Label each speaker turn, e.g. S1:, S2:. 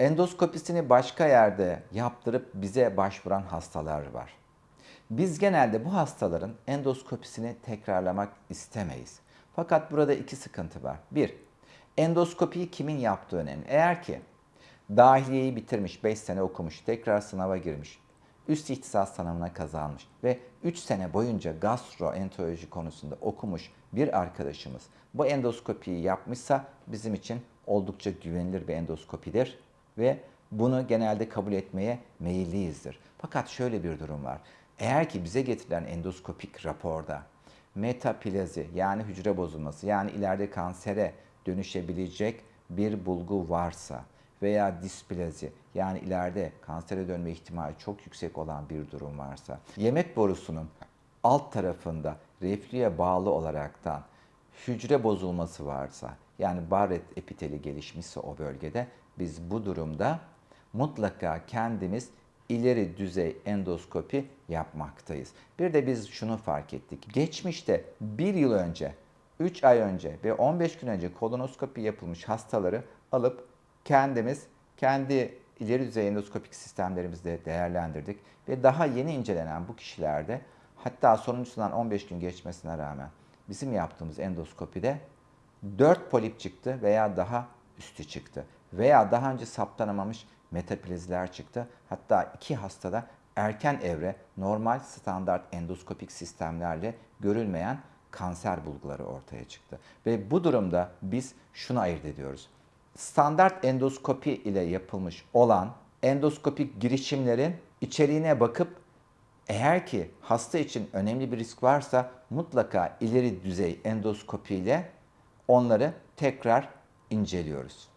S1: Endoskopisini başka yerde yaptırıp bize başvuran hastalar var. Biz genelde bu hastaların endoskopisini tekrarlamak istemeyiz. Fakat burada iki sıkıntı var. Bir, endoskopiyi kimin yaptığı önemli. Eğer ki dahiliyeyi bitirmiş, 5 sene okumuş, tekrar sınava girmiş, üst ihtisas sınavına kazanmış ve 3 sene boyunca gastroenteroloji konusunda okumuş bir arkadaşımız bu endoskopiyi yapmışsa bizim için oldukça güvenilir bir endoskopidir ve bunu genelde kabul etmeye meyilliyizdir. Fakat şöyle bir durum var. Eğer ki bize getirilen endoskopik raporda metaplazi yani hücre bozulması yani ileride kansere dönüşebilecek bir bulgu varsa veya displazi yani ileride kansere dönme ihtimali çok yüksek olan bir durum varsa yemek borusunun alt tarafında reflüye bağlı olaraktan hücre bozulması varsa yani Barrett epiteli gelişmişse o bölgede biz bu durumda mutlaka kendimiz ileri düzey endoskopi yapmaktayız. Bir de biz şunu fark ettik. Geçmişte bir yıl önce, 3 ay önce ve 15 gün önce kolonoskopi yapılmış hastaları alıp kendimiz kendi ileri düzey endoskopik sistemlerimizde değerlendirdik ve daha yeni incelenen bu kişilerde hatta sonuncusundan 15 gün geçmesine rağmen bizim yaptığımız endoskopide 4 polip çıktı veya daha üstü çıktı. Veya daha önce saptanamamış metaplaziler çıktı. Hatta iki hastada erken evre normal standart endoskopik sistemlerle görülmeyen kanser bulguları ortaya çıktı. Ve bu durumda biz şunu ayırt ediyoruz. Standart endoskopi ile yapılmış olan endoskopik girişimlerin içeriğine bakıp eğer ki hasta için önemli bir risk varsa mutlaka ileri düzey endoskopi ile onları tekrar inceliyoruz.